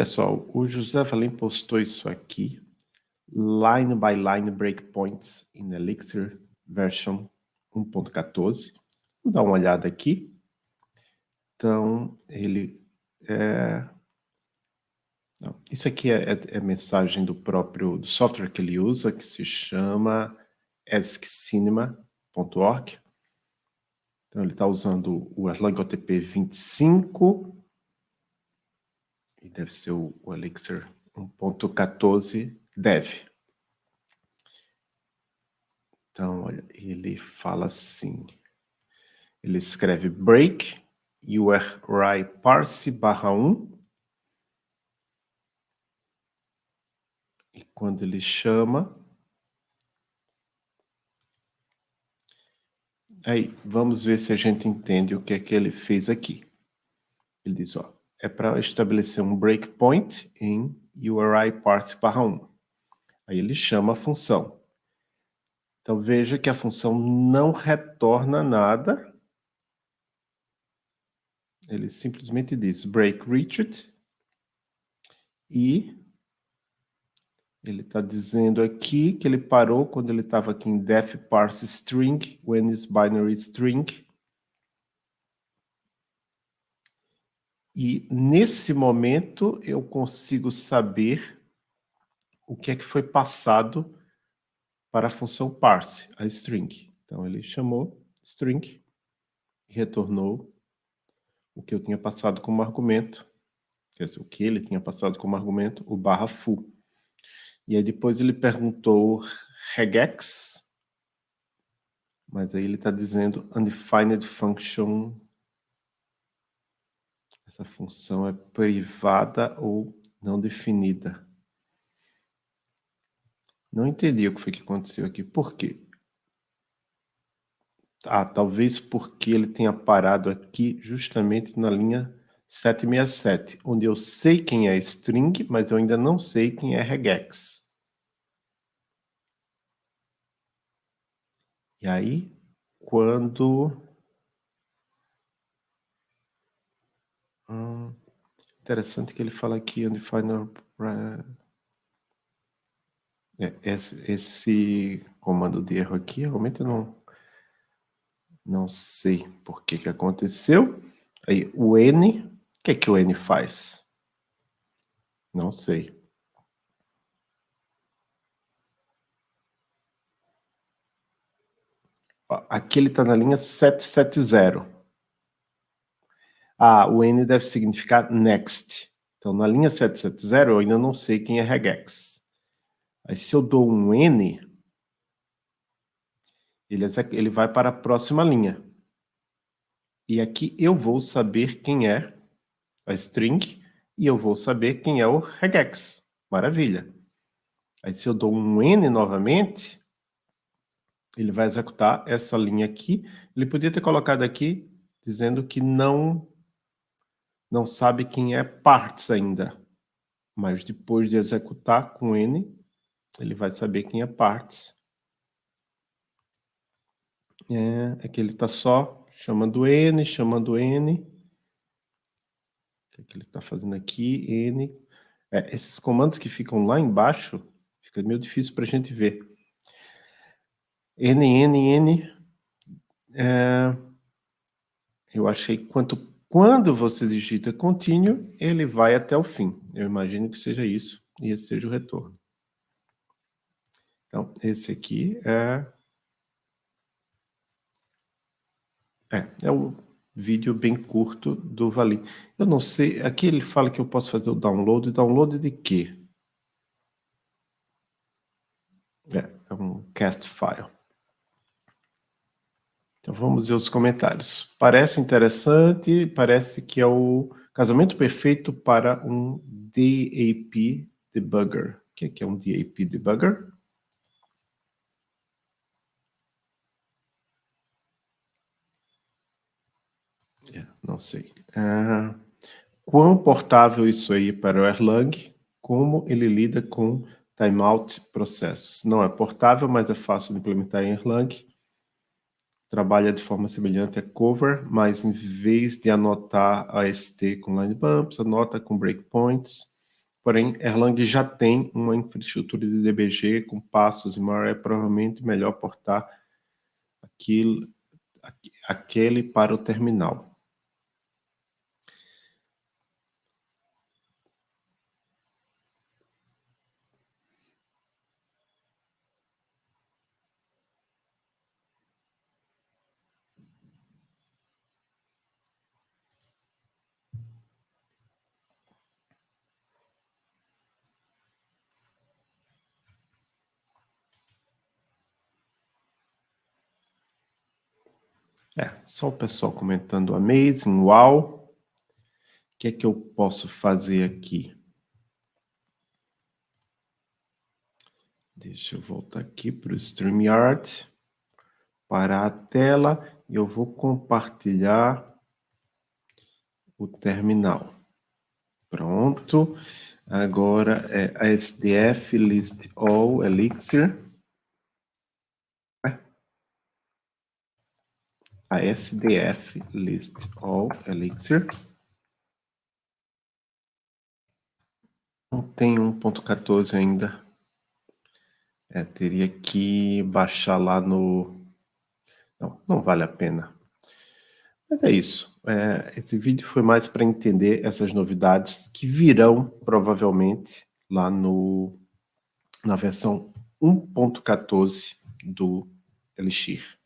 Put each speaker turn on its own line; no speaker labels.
pessoal, o José Valim postou isso aqui, line by line breakpoints in Elixir version 1.14. Vou dar uma olhada aqui. Então, ele... É... Não, isso aqui é, é, é, mensagem do próprio do software que ele usa, que se chama ESCcinema.org. Então, ele está usando o Erlang OTP 25 e deve ser o, o Elixir 1.14 dev. Então, olha, ele fala assim, ele escreve break URI parse barra 1 e quando ele chama, aí vamos ver se a gente entende o que é que ele fez aqui. Ele diz, ó, é para estabelecer um breakpoint em URI parse barra 1. Aí ele chama a função. Então veja que a função não retorna nada. Ele simplesmente diz break reached e ele está dizendo aqui que ele parou quando ele estava aqui em def parse string, when is binary string, E nesse momento eu consigo saber o que é que foi passado para a função parse, a string. Então ele chamou string e retornou o que eu tinha passado como argumento, quer dizer, o que ele tinha passado como argumento, o barra full. E aí depois ele perguntou regex, mas aí ele está dizendo undefined function essa função é privada ou não definida. Não entendi o que foi que aconteceu aqui. Por quê? Ah, talvez porque ele tenha parado aqui justamente na linha 767, onde eu sei quem é string, mas eu ainda não sei quem é regex. E aí, quando Hum, interessante que ele fala aqui undefined é, esse, esse comando de erro aqui, realmente eu não, não sei por que que aconteceu. Aí, o N, o que é que o N faz? Não sei. Aqui ele está na linha 770. Ah, o N deve significar next. Então, na linha 770, eu ainda não sei quem é regex. Aí, se eu dou um N, ele, ele vai para a próxima linha. E aqui eu vou saber quem é a string e eu vou saber quem é o regex. Maravilha. Aí, se eu dou um N novamente, ele vai executar essa linha aqui. Ele podia ter colocado aqui dizendo que não não sabe quem é parts ainda. Mas depois de executar com N, ele vai saber quem é parts. É, é que ele está só chamando N, chamando N. O que, é que ele está fazendo aqui? N. É, esses comandos que ficam lá embaixo, fica meio difícil para a gente ver. N, N, N. É, eu achei quanto quando você digita contínuo, ele vai até o fim. Eu imagino que seja isso, e esse seja o retorno. Então, esse aqui é... É, é o vídeo bem curto do Valim. Eu não sei, aqui ele fala que eu posso fazer o download. Download de quê? É, é um cast file. Então vamos ver os comentários. Parece interessante, parece que é o casamento perfeito para um DAP debugger. O que é, é um DAP debugger? É, não sei. Uh, quão portável isso aí para o Erlang? Como ele lida com timeout processos? Não é portável, mas é fácil de implementar em Erlang trabalha de forma semelhante a cover, mas em vez de anotar a ST com line bumps, anota com breakpoints. porém Erlang já tem uma infraestrutura de DBG com passos e maior é provavelmente melhor portar aquilo, aquele para o terminal. É, só o pessoal comentando amazing, uau. O que é que eu posso fazer aqui? Deixa eu voltar aqui para o StreamYard, para a tela, e eu vou compartilhar o terminal. Pronto. Agora é a SDF list all elixir. A SDF list all elixir. Não tem 1.14 ainda. É, teria que baixar lá no... Não, não vale a pena. Mas é isso. É, esse vídeo foi mais para entender essas novidades que virão, provavelmente, lá no, na versão 1.14 do Elixir.